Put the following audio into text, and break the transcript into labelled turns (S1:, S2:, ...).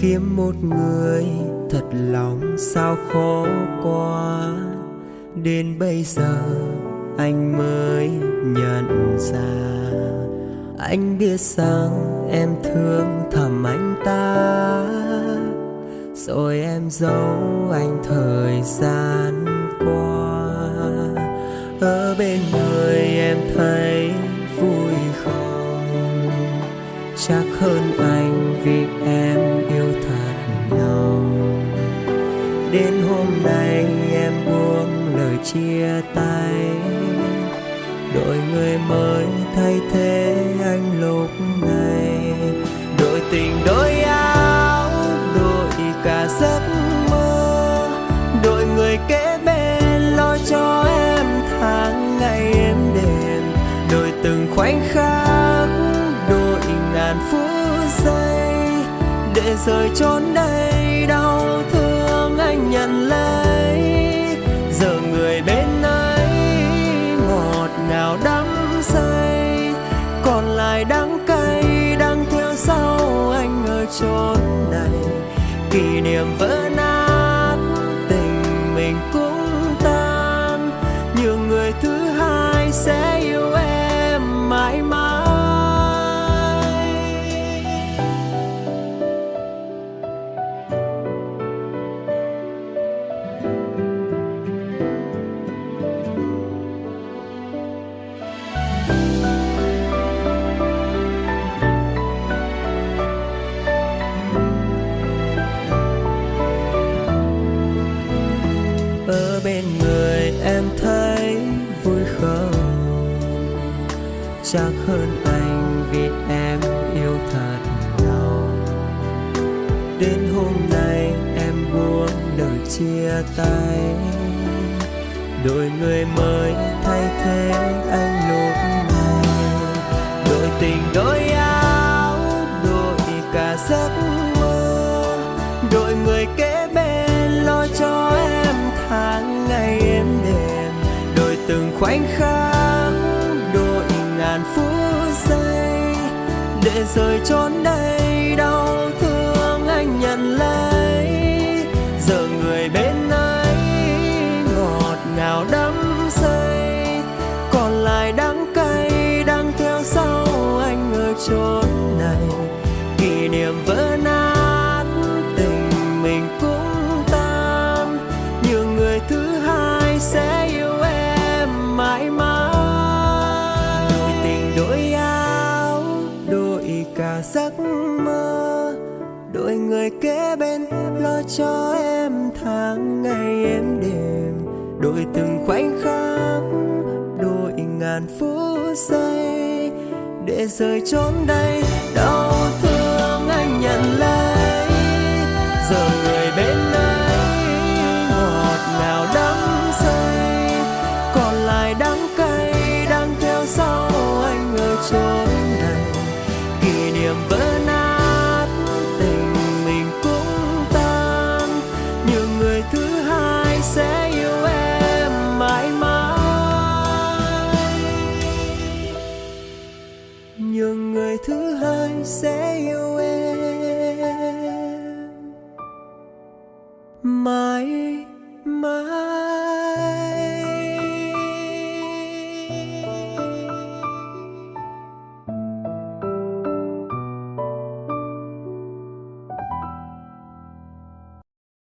S1: kiếm một người thật lòng sao khó quá đến bây giờ anh mới nhận ra. Anh biết rằng em thương thầm anh ta. Rồi em giấu anh thời gian qua. Ở bên người em thấy vui không? Chắc hơn anh hôm nay em buông lời chia tay. Đổi người mới thay thế anh lúc này. Đổi tình đổi áo đổi cả giấc mơ. Đổi người kế bên lo cho em tháng ngày êm đềm. Đổi từng khoảnh khắc đổi ngàn phút giây. Để rời chốn đây chốn này kỷ niệm vỡ nát. Em thấy vui không? Chắc hơn anh vì em yêu thật lòng đến hôm nay em buông lời chia tay. Đổi người mới thay thế anh anh kháng đội ngàn phút giây. Để rời chốn đây, đau thương anh nhận lấy. Giờ người bên ấy ngọt ngào đắm say. Còn lại đắng cay đang theo sau anh ở chốn này. Kỷ niệm vỡ nát tình mình cũng người kế bên, lo cho em tháng ngày em đêm đổi từng khoảnh khắc, đổi ngàn phút giây, để rời chốn đây. Đau thương anh nhận lấy, giờ người bên ấy, ngọt ngào đắm say. Còn lại đắng cay đang theo sau anh ở chốn này. Kỷ niệm vỡ say you will. My, my.